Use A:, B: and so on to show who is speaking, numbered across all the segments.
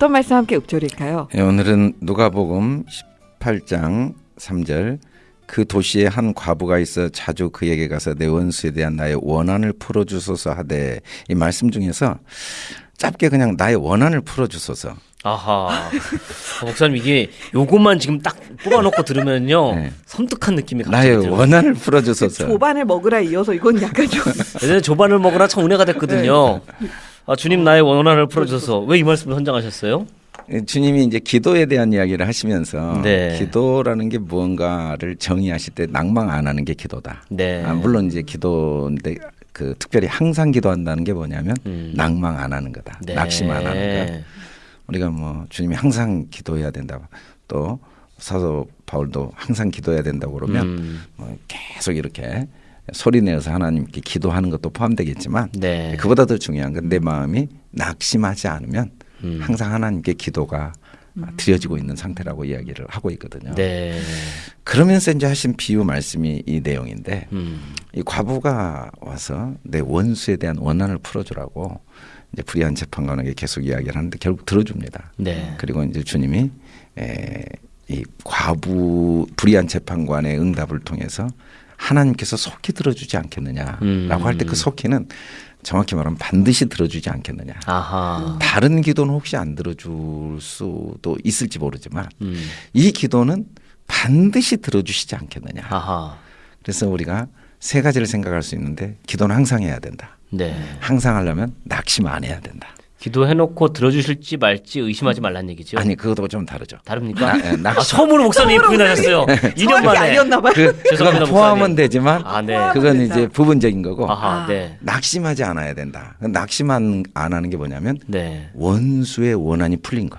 A: 어떤 말씀 함께 읊조릴까요?
B: 예, 오늘은 누가복음 18장 3절 그 도시에 한 과부가 있어 자주 그에게 가서 내 원수에 대한 나의 원한을 풀어주소서 하되 이 말씀 중에서 짧게 그냥 나의 원한을 풀어주소서
C: 아하. 아, 목사님 이게 요것만 지금 딱 뽑아놓고 들으면요
B: 네.
C: 섬뜩한 느낌이 갑자기
B: 나의
C: 들어요.
B: 원한을
A: 그
B: 풀어주소서
A: 조반을 먹으라 이어서 이건 약간 좀
C: 예전에 조반을 먹으라 참 은혜가 됐거든요.
B: 네.
C: 아, 주님 나의 원한을 풀어주셔서 왜 이 말씀을 선정하셨어요?
B: 예, 주님이 이제 기도에 대한 이야기를 하시면서
C: 네.
B: 기도라는 게 무언가를 정의하실 때 낭망 안 하는 게 기도다.
C: 네.
B: 아, 물론 이제 기도인데 그 특별히 항상 기도한다는 게 뭐냐면
C: 음.
B: 낭망 안 하는 거다.
C: 네.
B: 낙심 안 하는 것. 우리가 뭐 주님이 항상 기도해야 된다. 또 사도 바울도 항상 기도해야 된다고 그러면
C: 음.
B: 뭐 계속 이렇게 소리 내어서 하나님께 기도하는 것도 포함되겠지만
C: 네.
B: 그보다 더 중요한 건 내 마음이 낙심하지 않으면
C: 음.
B: 항상 하나님께 기도가 드려지고 있는 상태라고 이야기를 하고 있거든요.
C: 네.
B: 그러면서 이제 하신 비유 말씀이 이 내용인데
C: 음.
B: 이 과부가 와서 내 원수에 대한 원한을 풀어주라고 이제 불의한 재판관에게 계속 이야기를 하는데 결국 들어줍니다.
C: 네.
B: 그리고 이제 주님이 에, 이 과부 불의한 재판관의 응답을 통해서 하나님께서 속히 들어주지 않겠느냐라고
C: 음.
B: 할때 그 속히는 정확히 말하면 반드시 들어주지 않겠느냐.
C: 아하.
B: 다른 기도는 혹시 안 들어줄 수도 있을지 모르지만
C: 음.
B: 이 기도는 반드시 들어주시지 않겠느냐.
C: 아하.
B: 그래서 우리가 세 가지를 생각할 수 있는데 기도는 항상 해야 된다.
C: 네.
B: 항상 하려면 낙심 안 해야 된다.
C: 기도해놓고 들어주실지 말지 의심하지 말란 얘기죠.
B: 아니 그것도 좀 다르죠.
C: 다릅니까?
B: 나- 예, 낙심.
C: 아, 처음으로 목사님이 부인하셨어요. 2년
A: 정확히
C: 만에.
A: 아니었나 봐요.
B: 그,
C: 죄송합니다,
B: 그건 포함은
C: 목사님.
B: 되지만
C: 아, 네.
B: 그건
A: 된다.
B: 이제 부분적인 거고
C: 아하,
A: 아.
C: 네.
B: 낙심하지 않아야 된다. 낙심안 안 하는 게 뭐냐면
C: 네.
B: 원수의 원한이 풀린 거.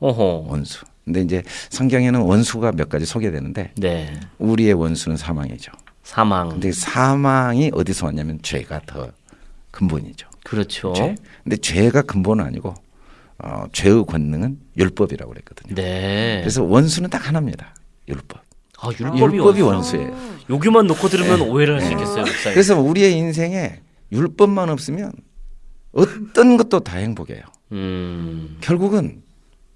C: 어허.
B: 원수. 근데 이제 성경에는 원수가 몇 가지 소개되는데
C: 네.
B: 우리의 원수는 사망이죠.
C: 사망.
B: 근데 사망이 어디서 왔냐면 죄가 더 근본이죠.
C: 그렇죠.
B: 죄. 근데 죄가 근본은 아니고 어, 죄의 권능은 율법이라고 그랬거든요.
C: 네.
B: 그래서 원수는 딱 하나입니다. 율법.
C: 아, 율법이,
B: 율법이
C: 원수.
B: 원수예요.
C: 여기만 놓고 들으면
B: 네.
C: 오해를 할수
B: 네.
C: 있겠어요, 목사님.
B: 그래서 우리의 인생에 율법만 없으면 어떤 것도 다 행복해요.
C: 음.
B: 결국은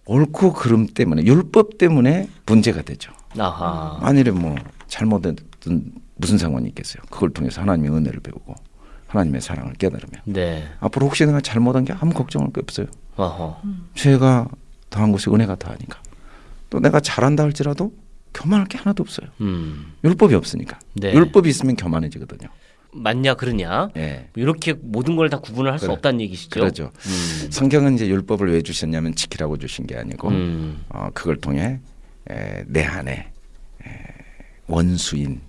B: 옳고 그름 때문에 율법 때문에 문제가 되죠.
C: 아하.
B: 만일에 뭐 잘못했던 무슨 상관이 있겠어요. 그걸 통해서 하나님의 은혜를 배우고 하나님의 사랑을 깨달으면
C: 네.
B: 앞으로 혹시 내가 잘못한 게 아무 걱정할 게 없어요.
C: 어허.
B: 죄가 더한 곳에 은혜가 더하니까. 또 내가 잘한다 할지라도 교만할 게 하나도 없어요.
C: 음.
B: 율법이 없으니까.
C: 네.
B: 율법이 있으면 교만해지거든요.
C: 맞냐 그러냐?
B: 예.
C: 이렇게 모든 걸 다 구분을 할수
B: 그래.
C: 없다는 얘기시죠.
B: 그러죠.
C: 음.
B: 성경은 이제 율법을 왜 주셨냐면 지키라고 주신 게 아니고
C: 음.
B: 어, 그걸 통해 에, 내 안에 에, 원수인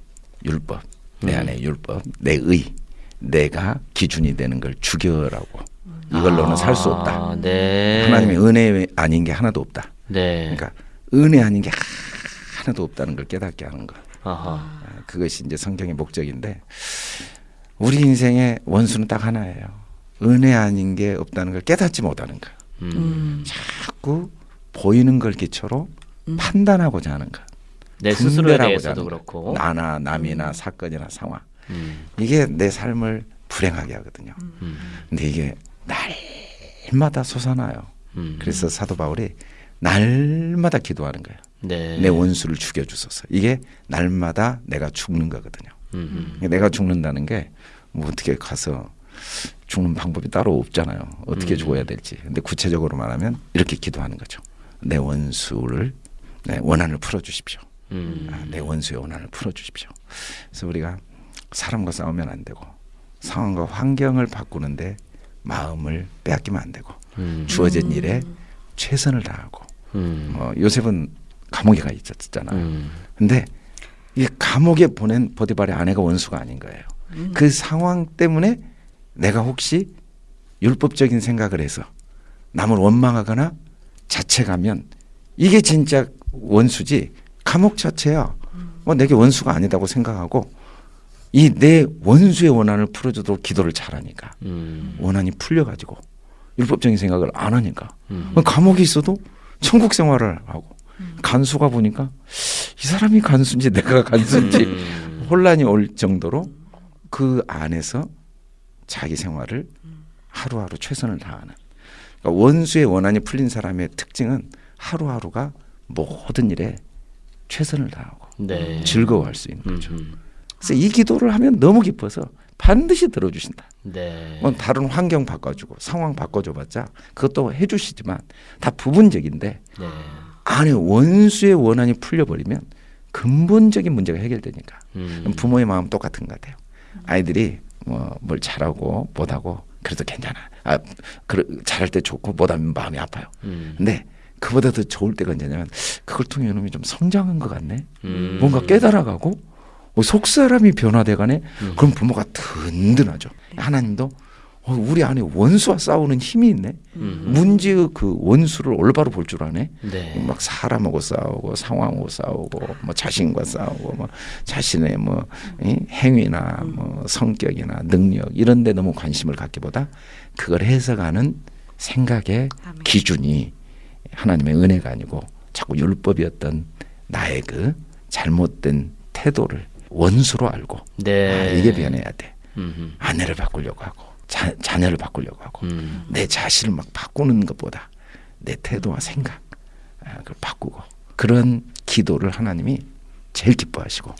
B: 율법, 내
C: 음.
B: 안에 율법, 내 의, 내가 기준이 되는 걸 죽여라고. 이걸로는 살수 없다.
C: 아, 네.
B: 하나님의 은혜 아닌 게 하나도 없다.
C: 네.
B: 그러니까 은혜 아닌 게 하나도 없다는 걸 깨닫게 하는 것.
C: 아하.
B: 아, 그것이 이제 성경의 목적인데 우리 인생의 원수는 딱 하나예요. 은혜 아닌 게 없다는 걸 깨닫지 못하는 거.
C: 음.
A: 음.
B: 자꾸 보이는 걸 기초로 판단하고자 하는 것.
C: 내 스스로에 대해서도. 그렇고.
B: 나나 남이나 사건이나 상황.
C: 음.
B: 이게 내 삶을 불행하게 하거든요.
C: 음.
B: 근데 이게 날마다 솟아나요.
C: 음.
B: 그래서 사도 바울이 날마다 기도하는 거예요.
C: 네.
B: 내 원수를 죽여주소서. 이게 날마다 내가 죽는 거거든요.
C: 음.
B: 내가 죽는다는 게 뭐 어떻게 가서 죽는 방법이 따로 없잖아요. 어떻게
C: 음.
B: 죽어야 될지. 근데 구체적으로 말하면 이렇게 기도하는 거죠. 내 원수를 내 원한을 풀어 주십시오.
C: 음.
B: 아, 내 원수의 원한을 풀어 주십시오. 그래서 우리가 사람과 싸우면 안 되고 상황과 환경을 바꾸는데 마음을 빼앗기면 안 되고
C: 음.
B: 주어진 일에 최선을 다하고
C: 음.
B: 어, 요셉은 감옥에 가 있었잖아요.
C: 음.
B: 근데 이 감옥에 보낸 보디발의 아내가 원수가 아닌 거예요. 그 상황 때문에 내가 혹시 율법적인 생각을 해서 남을 원망하거나 자책하면 이게 진짜 원수지 감옥 자체야. 뭐 내게 원수가 아니다고 생각하고 이 내 원수의 원한을 풀어주도록 기도를 잘하니까
C: 음.
B: 원한이 풀려가지고 율법적인 생각을 안 하니까
C: 음.
B: 감옥에 있어도 천국 생활을 하고 간수가 보니까 이 사람이 간수인지 내가 간수인지
C: 음.
B: 혼란이 올 정도로 그 안에서 자기 생활을 하루하루 최선을 다하는 그러니까 원수의 원한이 풀린 사람의 특징은 하루하루가 모든 일에 최선을 다하고
C: 네.
B: 즐거워할 수 있는
C: 음,
B: 거죠.
C: 음.
B: 그래서 이 기도를 하면 너무 기뻐서 반드시 들어주신다.
C: 네.
B: 뭐 다른 환경 바꿔주고 상황 바꿔줘봤자 그것도 해주시지만 다 부분적인데
C: 네.
B: 안에 원수의 원한이 풀려버리면 근본적인 문제가 해결되니까
C: 음.
B: 부모의 마음 똑같은 것 같아요. 아이들이 뭐 뭘 잘하고 못하고 그래도 괜찮아. 아, 그 잘할 때 좋고 못하면 마음이 아파요.
C: 음.
B: 근데 그보다 더 좋을 때가 언제냐면 그걸 통해 이놈이 좀 성장한 것 같네.
C: 음.
B: 뭔가 깨달아가고 어, 속 사람이 변화돼가네.
C: 음.
B: 그럼 부모가 든든하죠. 하나님도 어, 우리 안에 원수와 싸우는 힘이 있네.
C: 음.
B: 문제의 그 원수를 올바로 볼 줄 아네.
C: 네.
B: 막 사람하고 싸우고 상황하고 싸우고 뭐 자신과 싸우고 뭐 자신의 뭐 이, 행위나 뭐 성격이나 능력 이런 데 너무 관심을 갖기보다 그걸 해석하는 생각의
A: 아멘.
B: 기준이 하나님의 은혜가 아니고 자꾸 율법이었던 나의 그 잘못된 태도를 원수로 알고
C: 네.
B: 아, 이게 변해야 돼.
C: 음.
B: 아내를 바꾸려고 하고 자, 자녀를 바꾸려고 하고
C: 음.
B: 내 자신을 막 바꾸는 것보다 내 태도와 생각 아, 그걸 바꾸고 그런 기도를 하나님이 제일 기뻐하시고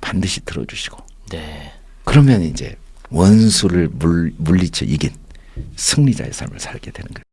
B: 반드시 들어주시고
C: 네.
B: 그러면 이제 원수를 물, 물리쳐 이긴 승리자의 삶을 살게 되는 거예요.